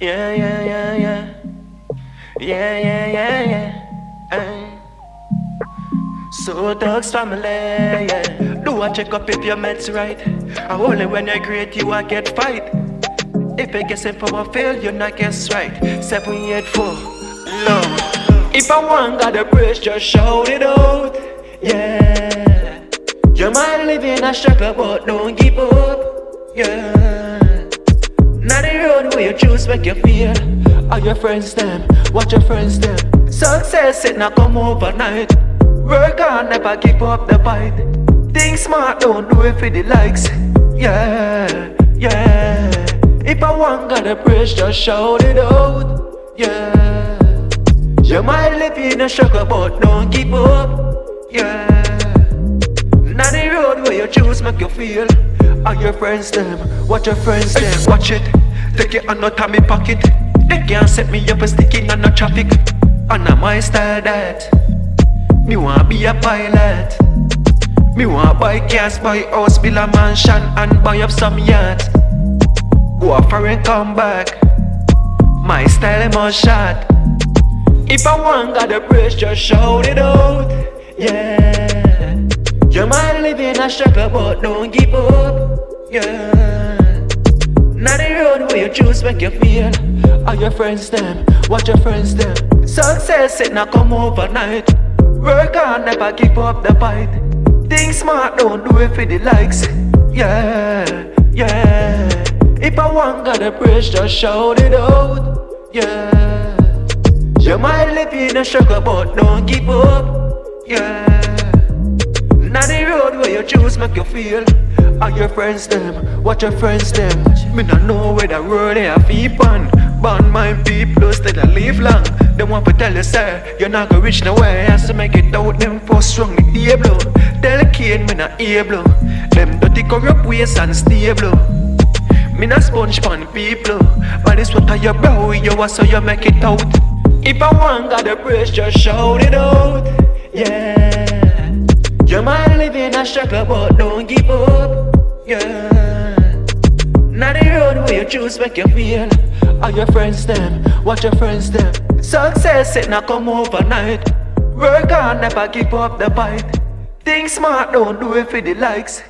Yeah, yeah, yeah, yeah. Yeah, yeah, yeah, yeah. Ay. So dogs family, yeah. Do I check up if your meds right? And only when you're great you I get fight. If you guessing for a fail, you not guess right. Seven, eight, four, low. If I want got a bridge, just shout it out. Yeah. You might live in a struggle, but don't give up. Yeah. Now the road where you choose make you feel. All your friends them, watch your friends them. Success it not come overnight. Work hard, never give up the fight. Think smart, don't do it for the likes. Yeah, yeah. If I want got a praise, just shout it out. Yeah. You might live in a struggle, but don't give up. Yeah. Where you choose make you feel. All your friends them, watch your friends them, watch it. Take it and not me pocket. They can't set me up a sticking on no traffic. And I'm my style that. Me wanna be a pilot. Me wanna buy cars, buy house, build a mansion and buy up some yacht. Go a and come back. My style is more shot. If I want got a bridge, just shout it out. In a struggle, but don't give up. Yeah. Now the road where you choose make you feel. All your friends them, watch your friends them. Success it not come overnight. Work hard, never give up the fight. Think smart, don't do it for the likes. Yeah, yeah. If I want got a bridge, just shout it out. Yeah. You might live in a struggle, but don't give up. Yeah. The where you choose make you feel. All your friends them, watch your friends them. Me not know where the road they feep on. Born my people stay that live long. They want to tell you sir, you're not gonna reach nowhere. Has to make it out them for strong the able. Tell the kid me not able. Them dirty corrupt ways unstable. Me not sponge pan people, but it's what I your bro you want so you make it out. If I want got a praise, just shout it out. Yeah. You might live in a struggle, but don't give up. Yeah. Now the road where you choose make you feel. All your friends them, watch your friends them. Success it not come overnight. Work hard, never give up the fight. Think smart, don't do it for the likes.